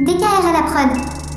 DKR à la prod.